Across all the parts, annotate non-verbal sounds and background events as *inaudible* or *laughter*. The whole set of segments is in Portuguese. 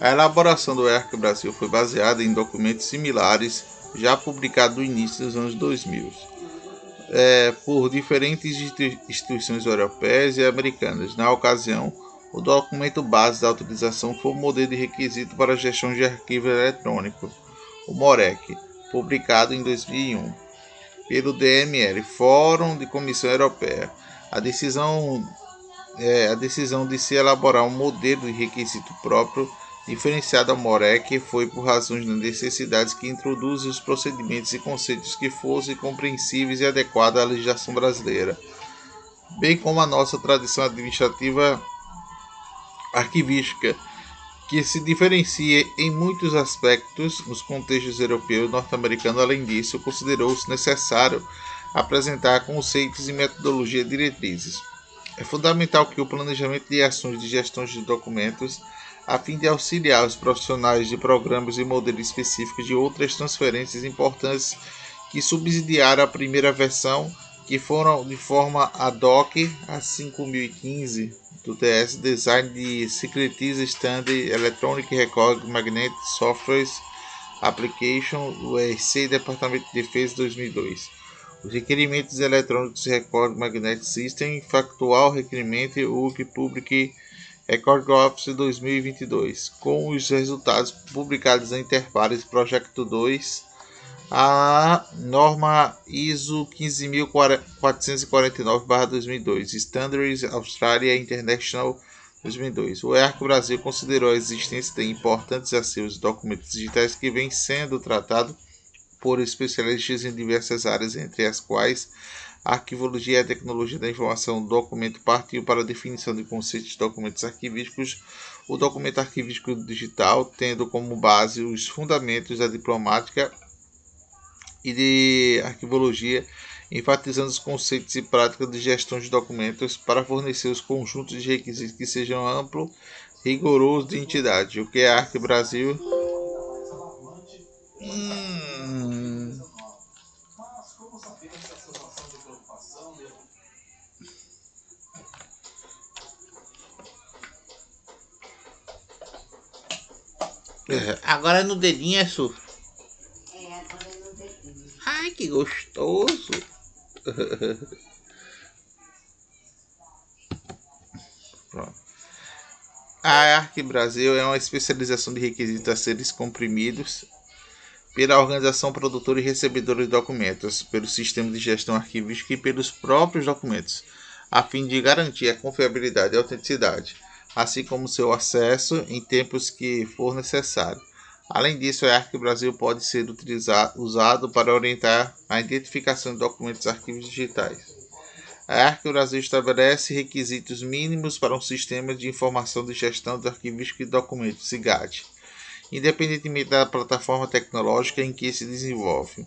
A elaboração do ERC Brasil foi baseada em documentos similares já publicados no início dos anos 2000 é, por diferentes instituições europeias e americanas. Na ocasião, o documento base da autorização foi o modelo de requisito para a gestão de arquivo eletrônico, o MOREC, publicado em 2001 pelo DML, Fórum de Comissão Europeia. A decisão, é, a decisão de se elaborar um modelo de requisito próprio diferenciado ao MOREC foi por razões de necessidades que introduzem os procedimentos e conceitos que fossem compreensíveis e adequados à legislação brasileira, bem como a nossa tradição administrativa arquivística, que se diferencia em muitos aspectos nos contextos europeu e norte-americano. Além disso, considerou-se necessário apresentar conceitos e metodologia diretrizes. É fundamental que o planejamento de ações de gestão de documentos, a fim de auxiliar os profissionais de programas e modelos específicos de outras transferências importantes que subsidiaram a primeira versão, que foram de forma ad hoc a 5015 do TS Design de Secretize Standard Electronic Record Magnetic Softwares Application do ERC Departamento de Defesa 2002. Os requerimentos eletrônicos Record Magnetic System, Factual Requerimento UC Public Record Office 2022, com os resultados publicados em Interpares Project 2 a norma ISO 15449-2002, Standards Australia International 2002. O EARC Brasil considerou a existência de importantes acervos de documentos digitais que vêm sendo tratados por especialistas em diversas áreas, entre as quais arquivologia e a tecnologia da informação. O documento partiu para a definição de conceitos de documentos arquivísticos. O documento arquivístico digital, tendo como base os fundamentos da diplomática e de arquivologia, enfatizando os conceitos e práticas de gestão de documentos para fornecer os conjuntos de requisitos que sejam amplo, rigoroso de entidade, o que é a Arque Brasil. É, agora no dedinho é surf. Ai, que gostoso. *laughs* A Arque Brasil é uma especialização de requisitos a seres comprimidos pela organização produtora e recebedora de documentos, pelo sistema de gestão arquivística e pelos próprios documentos, a fim de garantir a confiabilidade e autenticidade, assim como seu acesso em tempos que for necessário. Além disso, o EARC Brasil pode ser utilizado, usado para orientar a identificação de documentos e arquivos digitais. A EARC Brasil estabelece requisitos mínimos para um sistema de informação de gestão de arquivística de documentos, SIGAD, independentemente da plataforma tecnológica em que se desenvolve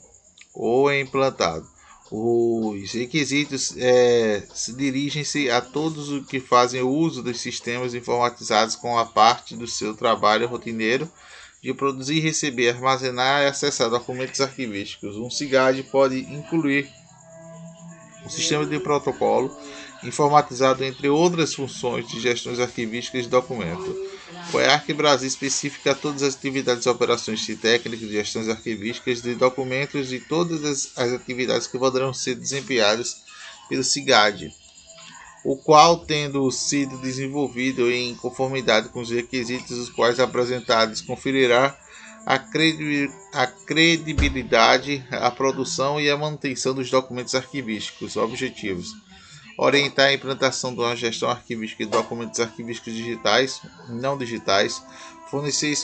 ou é implantado. Os requisitos é, se dirigem-se a todos os que fazem uso dos sistemas informatizados com a parte do seu trabalho rotineiro de produzir, receber, armazenar e acessar documentos arquivísticos. Um SIGAD pode incluir um sistema de protocolo informatizado, entre outras funções de gestões arquivísticas de documento. O EARC Brasil especifica todas as atividades e operações técnicas de gestões arquivísticas de documentos e todas as, as atividades que poderão ser desempenhadas pelo SIGAD o qual, tendo sido desenvolvido em conformidade com os requisitos os quais apresentados, conferirá a, credibilidade, a produção e a manutenção dos documentos arquivísticos objetivos. Orientar a implantação de uma gestão arquivística de documentos arquivísticos digitais, não digitais, fornecer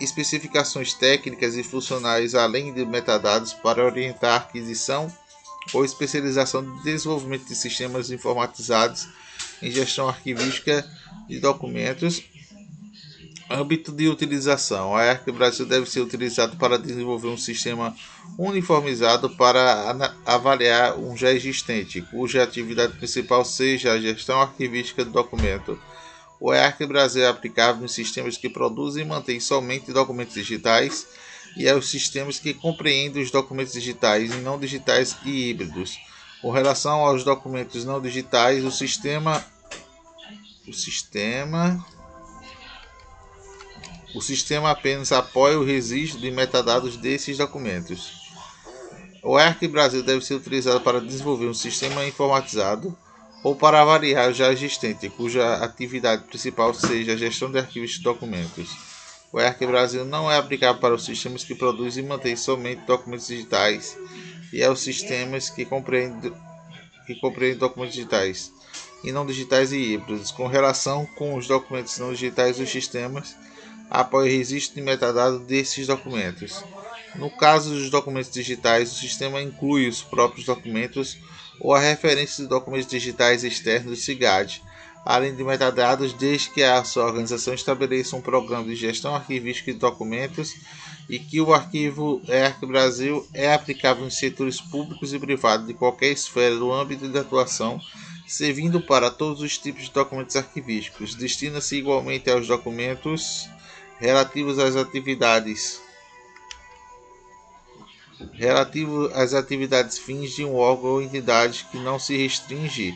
especificações técnicas e funcionais além de metadados para orientar a aquisição ou especialização de desenvolvimento de sistemas informatizados em gestão arquivística de documentos. Âmbito de utilização: a ERC Brasil deve ser utilizado para desenvolver um sistema uniformizado para avaliar um já existente, cuja atividade principal seja a gestão arquivística do documento. O ERC Brasil é aplicável em sistemas que produzem e mantêm somente documentos digitais e aos sistemas que compreendem os documentos digitais e não digitais e híbridos. Com relação aos documentos não digitais, o sistema o sistema O sistema apenas apoia o registro de metadados desses documentos. O ERC Brasil deve ser utilizado para desenvolver um sistema informatizado ou para variar o já existente, cuja atividade principal seja a gestão de arquivos de documentos. O ERC Brasil não é aplicável para os sistemas que produzem e mantêm somente documentos digitais e aos sistemas que compreendem, que compreendem documentos digitais e não digitais e híbridos. Com relação com os documentos não digitais, os sistemas o registro de metadados desses documentos. No caso dos documentos digitais, o sistema inclui os próprios documentos ou a referência de documentos digitais externos do SIGAD, além de metadados, desde que a sua organização estabeleça um programa de gestão arquivística de documentos e que o arquivo ERC Brasil é aplicável em setores públicos e privados de qualquer esfera do âmbito de atuação, servindo para todos os tipos de documentos arquivísticos. Destina-se igualmente aos documentos relativos às atividades relativo às atividades fins de um órgão ou entidade que não se restringe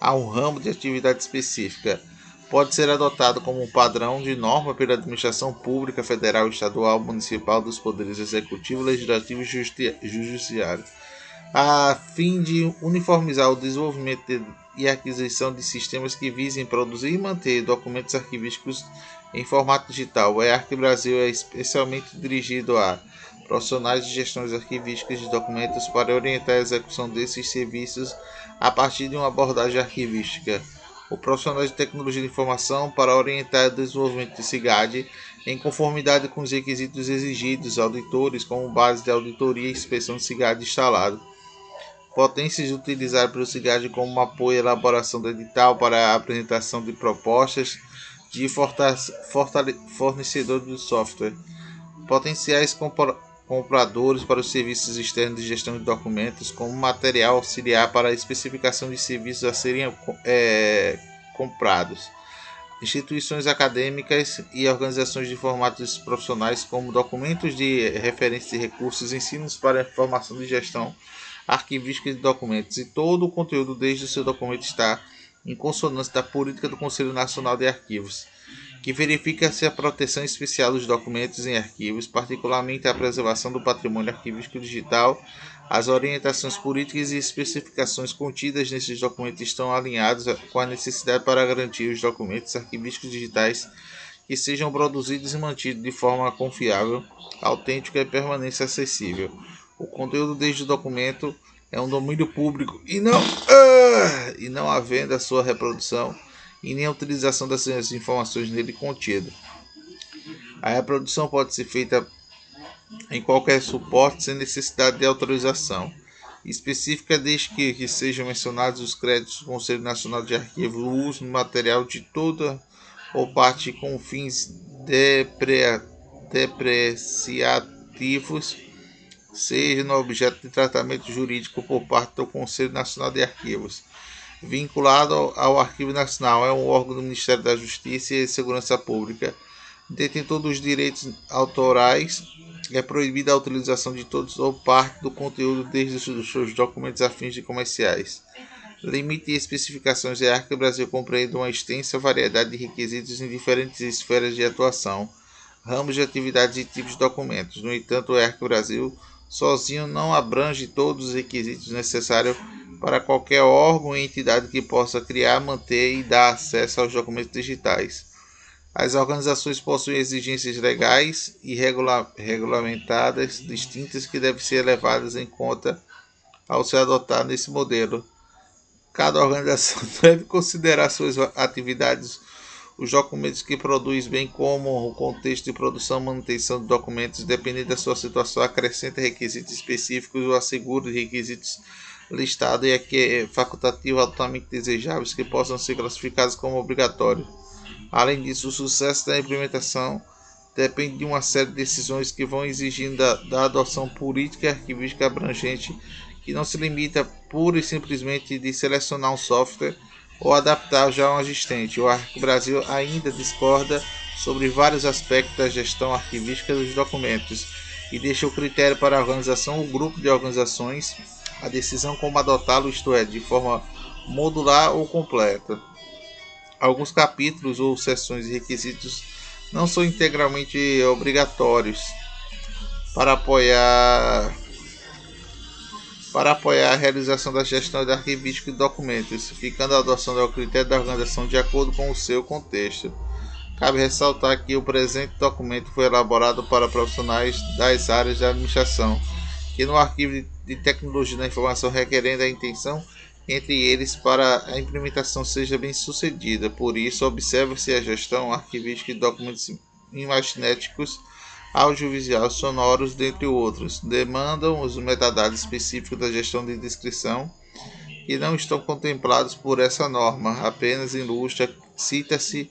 a um ramo de atividade específica. Pode ser adotado como um padrão de norma pela administração pública federal, estadual, municipal dos poderes executivo, legislativo e judiciário, a fim de uniformizar o desenvolvimento e aquisição de sistemas que visem produzir e manter documentos arquivísticos em formato digital. O EARC Brasil é especialmente dirigido a profissionais de gestão arquivísticas de documentos para orientar a execução desses serviços a partir de uma abordagem arquivística. O profissional de tecnologia de informação para orientar o desenvolvimento de SIGAD em conformidade com os requisitos exigidos auditores como base de auditoria e inspeção de SIGAD instalado. Potências utilizar pelo SIGAD como apoio à elaboração do edital para a apresentação de propostas de fornecedor de software. Potenciais compradores para os serviços externos de gestão de documentos como material auxiliar para a especificação de serviços a serem é, comprados. Instituições acadêmicas e organizações de formatos profissionais como documentos de referência de recursos, ensinos para formação de gestão arquivística de documentos e todo o conteúdo desde o seu documento está em consonância da política do Conselho Nacional de Arquivos que verifica se a proteção especial dos documentos em arquivos, particularmente a preservação do patrimônio arquivístico digital, as orientações políticas e especificações contidas nesses documentos estão alinhados com a necessidade para garantir os documentos arquivísticos digitais que sejam produzidos e mantidos de forma confiável, autêntica e permanência acessível. O conteúdo desde o documento é um domínio público e não, uh, e não havendo a sua reprodução e nem a utilização dessas informações nele contidas. A reprodução pode ser feita em qualquer suporte sem necessidade de autorização específica, desde que, que sejam mencionados os créditos do Conselho Nacional de Arquivo, o uso do material de toda ou parte com fins depre, depreciativos, seja no objeto de tratamento jurídico por parte do Conselho Nacional de Arquivos vinculado ao Arquivo Nacional, é um órgão do Ministério da Justiça e Segurança Pública, detentor dos direitos autorais, é proibida a utilização de todos ou parte do conteúdo desde os seus documentos a fins de comerciais. Limite e especificações é Arca Brasil compreende uma extensa variedade de requisitos em diferentes esferas de atuação, ramos de atividades e tipos de documentos. No entanto, o ERC Brasil sozinho não abrange todos os requisitos necessários para qualquer órgão e entidade que possa criar, manter e dar acesso aos documentos digitais. As organizações possuem exigências legais e regula regulamentadas distintas que devem ser levadas em conta ao ser adotado nesse modelo. Cada organização *laughs* deve considerar suas atividades, os documentos que produz, bem como o contexto de produção e manutenção de documentos, dependendo da sua situação, acrescenta requisitos específicos ou assegura requisitos listado e aqui é facultativo altamente desejáveis que possam ser classificados como obrigatórios. Além disso, o sucesso da implementação depende de uma série de decisões que vão exigindo da, da adoção política e arquivística abrangente que não se limita pura e simplesmente de selecionar um software ou adaptar já um existente. O Arquivo Brasil ainda discorda sobre vários aspectos da gestão arquivística dos documentos e deixa o critério para a organização ou grupo de organizações a decisão como adotá-lo, isto é, de forma modular ou completa. Alguns capítulos ou seções e requisitos não são integralmente obrigatórios para apoiar para apoiar a realização da gestão de arquivística de documentos, ficando a adoção do critério da organização de acordo com o seu contexto. Cabe ressaltar que o presente documento foi elaborado para profissionais das áreas de administração, que no arquivo de tecnologia da informação requerendo a intenção entre eles para a implementação seja bem sucedida. Por isso, observa-se a gestão arquivística de documentos imaginéticos audiovisuais sonoros, dentre outros, demandam os metadados específicos da gestão de descrição que não estão contemplados por essa norma. Apenas ilustra, cita-se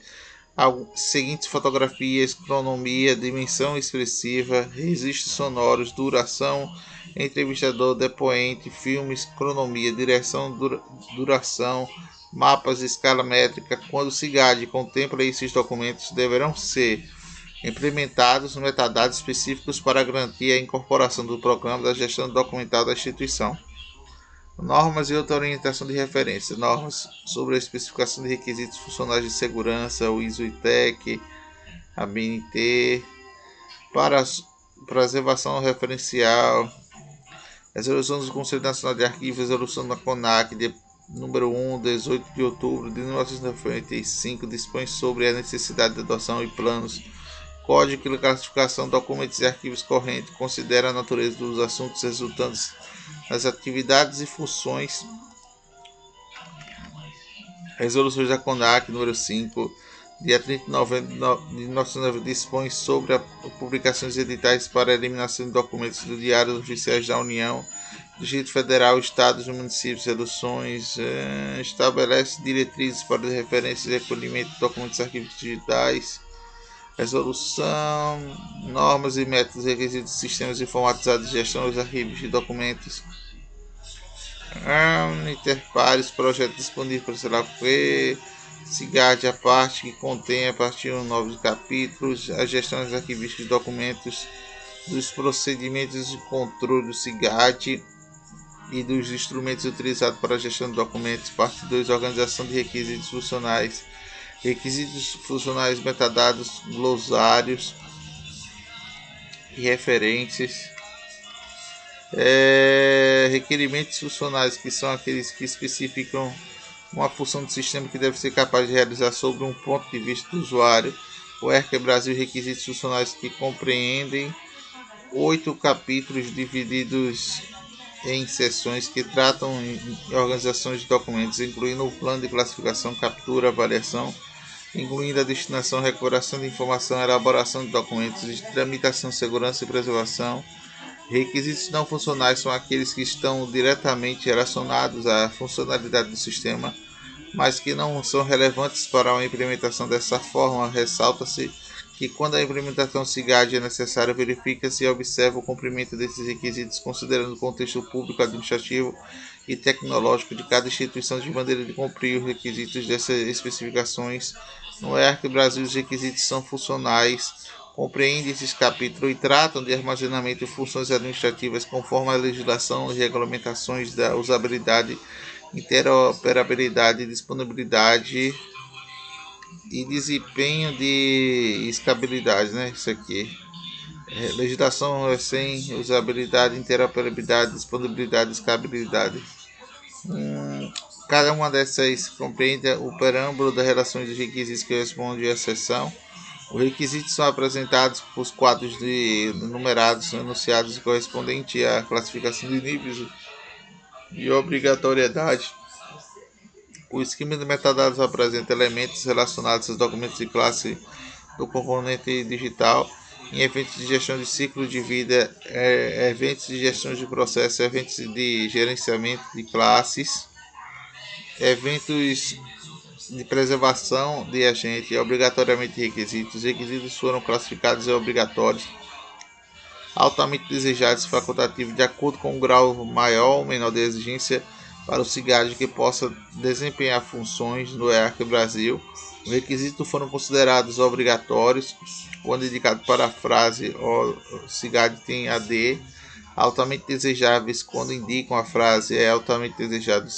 as seguintes fotografias, cronomia, dimensão expressiva, registros sonoros, duração, entrevistador, depoente, filmes, cronomia, direção, dura, duração, mapas, escala métrica. Quando o CIGAD contempla esses documentos, deverão ser implementados metadados específicos para garantir a incorporação do programa da gestão documental da instituição. Normas e outra orientação de referência. Normas sobre a especificação de requisitos funcionais de segurança, o ISO-ITEC, a BNT, para preservação referencial, resolução do Conselho Nacional de Arquivos, resolução da CONAC, de número 1, 18 de outubro de 1995, dispõe sobre a necessidade de adoção e planos Código de classificação documentos e arquivos correntes considera a natureza dos assuntos resultantes das atividades e funções. Resoluções da CONAC número 5, dia 30 de novembro de 1990, dispõe sobre a publicações editais para eliminação de documentos do Diário Oficiais da União, Distrito Federal, Estados e Municípios, reduções, eh, estabelece diretrizes para referência e recolhimento de documentos e arquivos digitais resolução, normas e métodos requisitos sistemas informatizados gestão dos arquivos de documentos, um, interpares, projeto disponível para o que, CIGAD, a parte que contém a partir de novos capítulos, a gestão dos arquivos de documentos, dos procedimentos de controle do CIGAD e dos instrumentos utilizados para a gestão de documentos, parte 2, organização de requisitos funcionais, requisitos funcionais, metadados, glossários e referências. É, requerimentos funcionais, que são aqueles que especificam uma função do sistema que deve ser capaz de realizar sobre um ponto de vista do usuário. O ERC Brasil requisitos funcionais que compreendem oito capítulos divididos em seções que tratam em organizações de documentos, incluindo o plano de classificação, captura, avaliação, incluindo a destinação, recuperação de informação, elaboração de documentos, tramitação, segurança e preservação. Requisitos não funcionais são aqueles que estão diretamente relacionados à funcionalidade do sistema, mas que não são relevantes para a implementação dessa forma. Ressalta-se que quando a implementação SIGAD é necessária, verifica-se e observa o cumprimento desses requisitos, considerando o contexto público, administrativo e tecnológico de cada instituição de maneira de cumprir os requisitos dessas especificações. No ERC Brasil, os requisitos são funcionais, compreendem esses capítulos e tratam de armazenamento de funções administrativas conforme a legislação e regulamentações da usabilidade, interoperabilidade, disponibilidade e desempenho de escabilidade, né? Isso aqui. É, legislação é sem usabilidade, interoperabilidade, disponibilidade, escabilidade. Hum, cada uma dessas compreende o preâmbulo das relações dos requisitos que respondem à seção. Os requisitos são apresentados por quadros de numerados enunciados correspondentes à classificação de níveis de obrigatoriedade. O esquema de metadados apresenta elementos relacionados aos documentos de classe do componente digital em eventos de gestão de ciclo de vida, é, eventos de gestão de processo, eventos de gerenciamento de classes, eventos de preservação de agente, obrigatoriamente requisitos. Os requisitos foram classificados em obrigatórios, altamente desejados e facultativos, de acordo com o grau maior ou menor de exigência para o CIGAD que possa desempenhar funções no EARC Brasil. Os requisitos foram considerados obrigatórios quando indicado para a frase o CIGAD tem AD, altamente desejáveis quando indicam a frase é altamente desejado o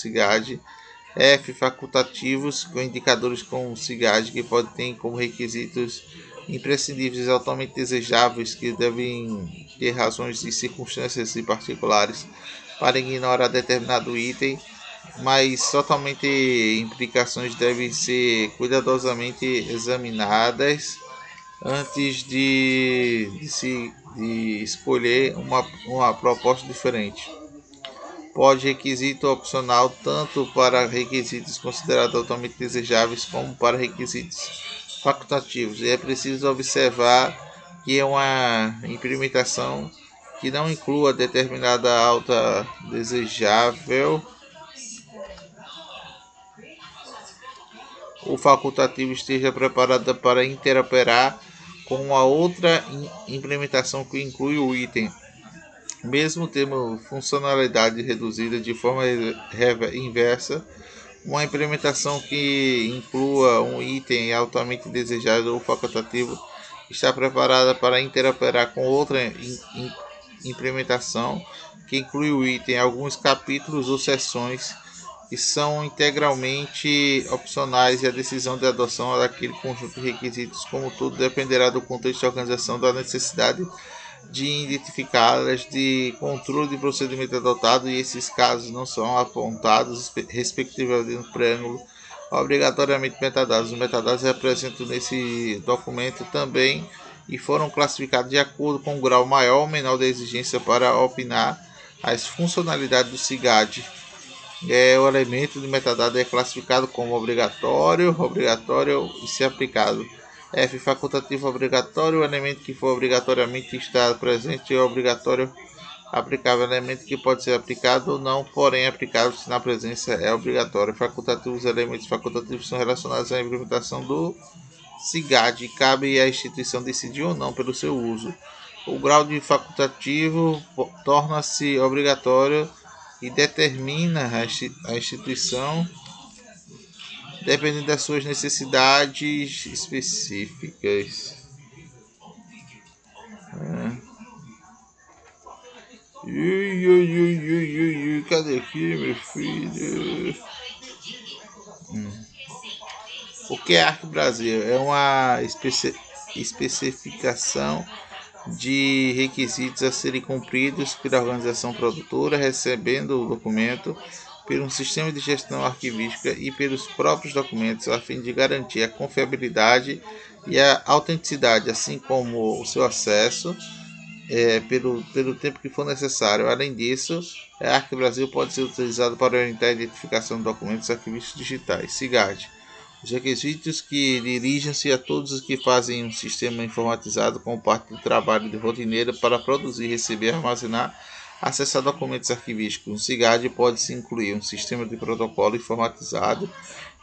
F facultativos com indicadores com CIGAD que podem ter como requisitos imprescindíveis altamente desejáveis que devem ter razões e circunstâncias e particulares para ignorar determinado item, mas totalmente implicações devem ser cuidadosamente examinadas antes de, de se de escolher uma, uma proposta diferente. Pode requisito opcional tanto para requisitos considerados altamente desejáveis como para requisitos facultativos. E é preciso observar que é uma implementação que não inclua determinada alta desejável o facultativo esteja preparada para interoperar com a outra implementação que inclui o item, mesmo tendo funcionalidade reduzida de forma inversa, uma implementação que inclua um item altamente desejado ou facultativo está preparada para interoperar com outra implementação que inclui o item, alguns capítulos ou seções que são integralmente opcionais e a decisão de adoção daquele conjunto de requisitos, como tudo, dependerá do contexto de organização da necessidade de identificá-las, de controle de procedimento adotado e esses casos não são apontados respectivamente no preâmbulo obrigatoriamente metadados. Os metadados representam nesse documento também e foram classificados de acordo com o grau maior ou menor da exigência para opinar as funcionalidades do SIGAD. É, o elemento de metadado é classificado como obrigatório, obrigatório e se aplicado. F. Facultativo obrigatório. O elemento que for obrigatoriamente estar presente é obrigatório aplicável. Elemento que pode ser aplicado ou não, porém aplicável se na presença é obrigatório. Facultativos. Elementos facultativos são relacionados à implementação do SIGAD. Cabe à instituição decidir ou não pelo seu uso. O grau de facultativo torna-se obrigatório e determina a instituição dependendo das suas necessidades específicas. É. Ui, ui, ui, ui, ui, cadê aqui, meu filho? Hum. O que é Arco Brasil? É uma especi especificação de requisitos a serem cumpridos pela organização produtora, recebendo o documento por um sistema de gestão arquivística e pelos próprios documentos, a fim de garantir a confiabilidade e a autenticidade, assim como o seu acesso é, pelo, pelo tempo que for necessário. Além disso, a Arquivo Brasil pode ser utilizado para orientar a identificação de documentos arquivísticos digitais. SIGAD os requisitos que dirigem-se a todos os que fazem um sistema informatizado como parte do trabalho de rotineiro para produzir, receber, armazenar, acessar documentos arquivísticos. Um SIGAD pode-se incluir um sistema de protocolo informatizado,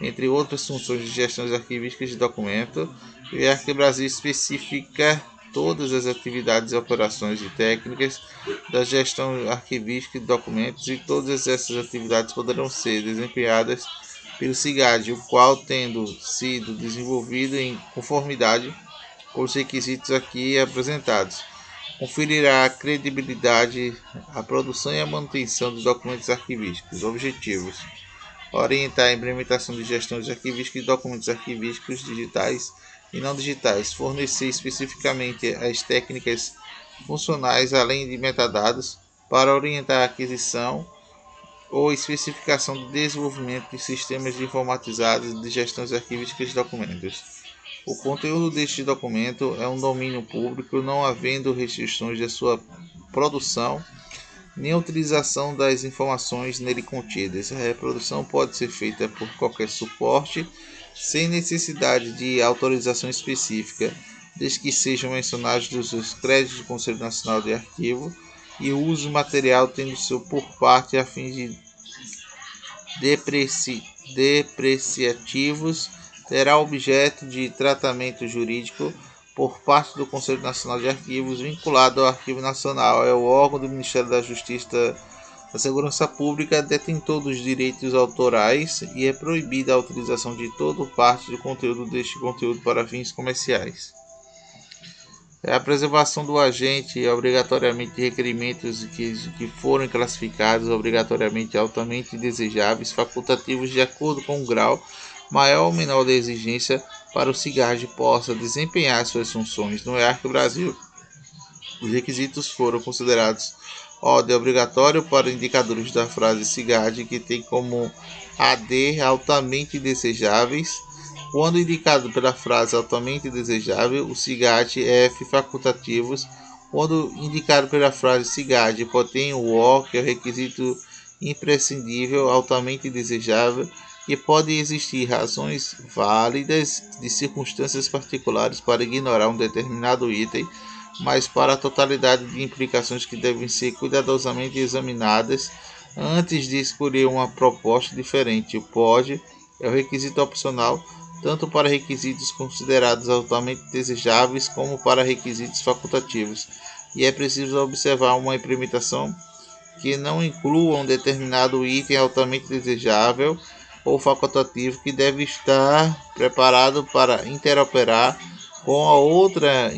entre outras funções de gestão arquivísticas de documento, e a Arquibrasil especifica todas as atividades, operações e técnicas da gestão arquivística de documentos e todas essas atividades poderão ser desempenhadas pelo CIGAD, o qual, tendo sido desenvolvido em conformidade com os requisitos aqui apresentados, conferirá a credibilidade, a produção e a manutenção dos documentos arquivísticos. Objetivos: orientar a implementação de gestão de arquivística de documentos arquivísticos digitais e não digitais, fornecer especificamente as técnicas funcionais além de metadados para orientar a aquisição ou especificação do desenvolvimento de sistemas informatizados de gestão de documentos. O conteúdo deste documento é um domínio público, não havendo restrições de sua produção nem utilização das informações nele contidas. A reprodução pode ser feita por qualquer suporte, sem necessidade de autorização específica, desde que sejam mencionados os créditos do Conselho Nacional de Arquivo e o uso material tendo seu por parte a fim de depreci, depreciativos terá objeto de tratamento jurídico por parte do Conselho Nacional de Arquivos vinculado ao Arquivo Nacional. É o órgão do Ministério da Justiça da Segurança Pública detentor dos direitos autorais e é proibida a utilização de todo ou parte do conteúdo deste conteúdo para fins comerciais. É a preservação do agente obrigatoriamente de requerimentos que, que foram classificados obrigatoriamente altamente desejáveis, facultativos de acordo com o grau maior ou menor da exigência para o CIGARD possa desempenhar suas funções no EARC Brasil. Os requisitos foram considerados ordem obrigatório para indicadores da frase CIGARD que tem como AD altamente desejáveis. Quando indicado pela frase altamente desejável, o CIGAD F facultativos. Quando indicado pela frase CIGAD contém o O, que é o requisito imprescindível, altamente desejável, e pode existir razões válidas de circunstâncias particulares para ignorar um determinado item, mas para a totalidade de implicações que devem ser cuidadosamente examinadas antes de escolher uma proposta diferente. O pode é o requisito opcional tanto para requisitos considerados altamente desejáveis como para requisitos facultativos, e é preciso observar uma implementação que não inclua um determinado item altamente desejável ou facultativo que deve estar preparado para interoperar com a outra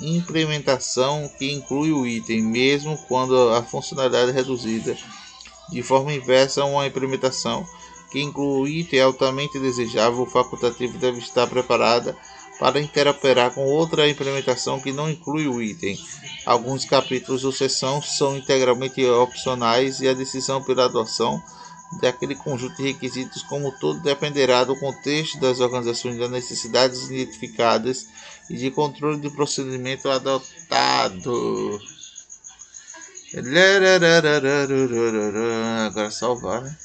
implementação que inclui o item, mesmo quando a funcionalidade é reduzida de forma inversa uma implementação que inclui o item altamente desejável ou facultativo deve estar preparada para interoperar com outra implementação que não inclui o item. Alguns capítulos ou seção são integralmente opcionais e a decisão pela adoção daquele conjunto de requisitos como todo dependerá do contexto das organizações das necessidades identificadas e de controle do procedimento adotado. Agora salvar, né?